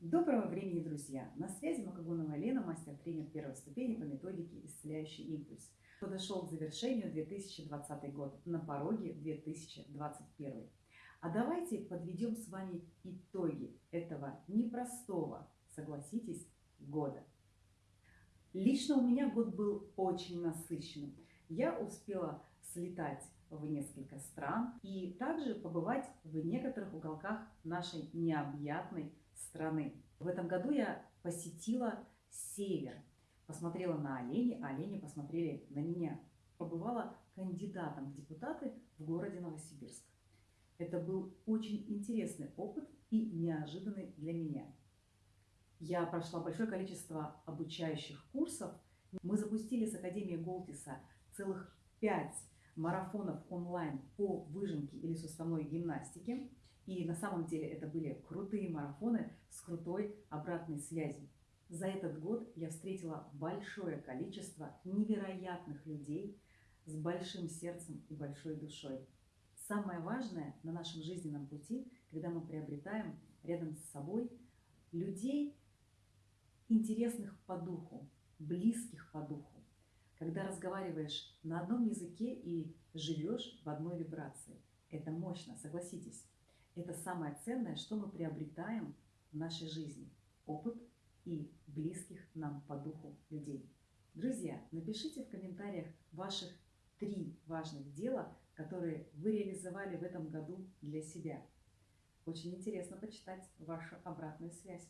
Доброго времени, друзья! На связи Макагонова Лена, мастер-тренер первой ступени по методике «Исцеляющий импульс». Подошел к завершению 2020 год, на пороге 2021. А давайте подведем с вами итоги этого непростого, согласитесь, года. Лично у меня год был очень насыщенным. Я успела слетать в несколько стран и также побывать в некоторых уголках нашей необъятной страны. В этом году я посетила север, посмотрела на оленей, а олени посмотрели на меня. Побывала кандидатом в депутаты в городе Новосибирск. Это был очень интересный опыт и неожиданный для меня. Я прошла большое количество обучающих курсов. Мы запустили с Академией Голтиса целых пять марафонов онлайн по выжимке или суставной гимнастике. И на самом деле это были крутые марафоны с крутой обратной связью. За этот год я встретила большое количество невероятных людей с большим сердцем и большой душой. Самое важное на нашем жизненном пути, когда мы приобретаем рядом с собой людей, интересных по духу, близких по духу, когда разговариваешь на одном языке и живешь в одной вибрации. Это мощно, согласитесь. Это самое ценное, что мы приобретаем в нашей жизни. Опыт и близких нам по духу людей. Друзья, напишите в комментариях ваших три важных дела, которые вы реализовали в этом году для себя. Очень интересно почитать вашу обратную связь.